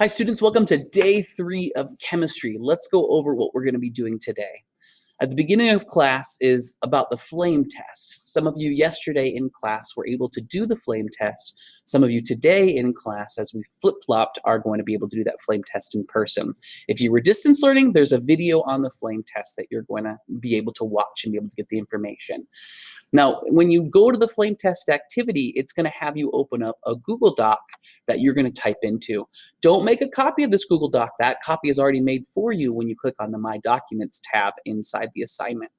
Hi students, welcome to day three of chemistry. Let's go over what we're going to be doing today. At the beginning of class is about the flame test. Some of you yesterday in class were able to do the flame test. Some of you today in class, as we flip-flopped, are going to be able to do that flame test in person. If you were distance learning, there's a video on the flame test that you're going to be able to watch and be able to get the information. Now, when you go to the flame test activity, it's going to have you open up a Google Doc that you're going to type into. Don't make a copy of this Google Doc. That copy is already made for you when you click on the My Documents tab inside the assignment.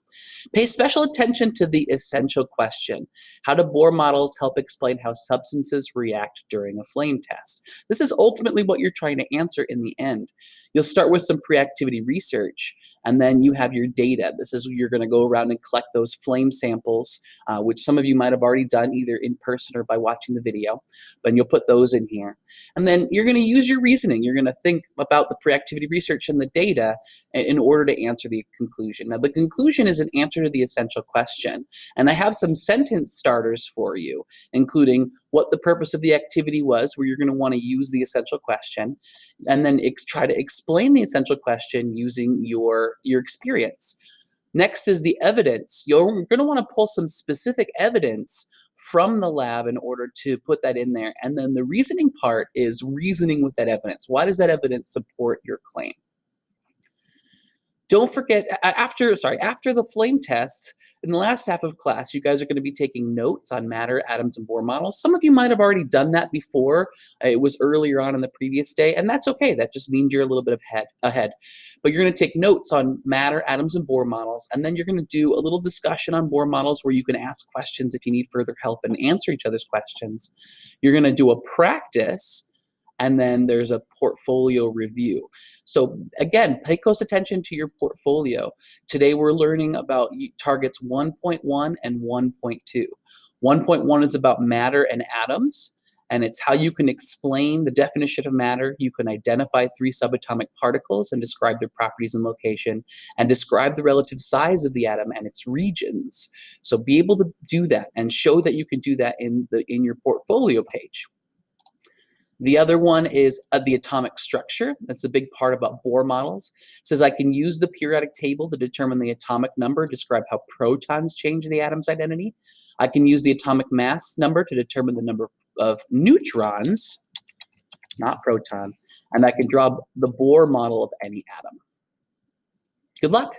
Pay special attention to the essential question. How do Bohr models help explain how substances react during a flame test? This is ultimately what you're trying to answer in the end. You'll start with some pre-activity research, and then you have your data. This is you're going to go around and collect those flame samples, uh, which some of you might have already done either in person or by watching the video, but you'll put those in here. And then you're going to use your reasoning. You're going to think about the pre-activity research and the data in order to answer the conclusion. Now, the conclusion is an answer to the essential question. And I have some sentence starters for you, including what the purpose of the activity was, where you're going to want to use the essential question, and then try to explain the essential question using your, your experience. Next is the evidence. You're going to want to pull some specific evidence from the lab in order to put that in there. And then the reasoning part is reasoning with that evidence. Why does that evidence support your claim? Don't forget, after, sorry, after the flame test, in the last half of class, you guys are going to be taking notes on matter, atoms, and Bohr models. Some of you might have already done that before. Uh, it was earlier on in the previous day, and that's okay. That just means you're a little bit ahead. ahead. But you're going to take notes on matter, atoms, and Bohr models, and then you're going to do a little discussion on Bohr models where you can ask questions if you need further help and answer each other's questions. You're going to do a practice and then there's a portfolio review. So again, pay close attention to your portfolio. Today we're learning about targets 1.1 and 1.2. 1.1 is about matter and atoms, and it's how you can explain the definition of matter. You can identify three subatomic particles and describe their properties and location, and describe the relative size of the atom and its regions. So be able to do that and show that you can do that in, the, in your portfolio page. The other one is uh, the atomic structure. That's a big part about Bohr models. It says I can use the periodic table to determine the atomic number, describe how protons change the atom's identity. I can use the atomic mass number to determine the number of neutrons, not proton, and I can draw the Bohr model of any atom. Good luck.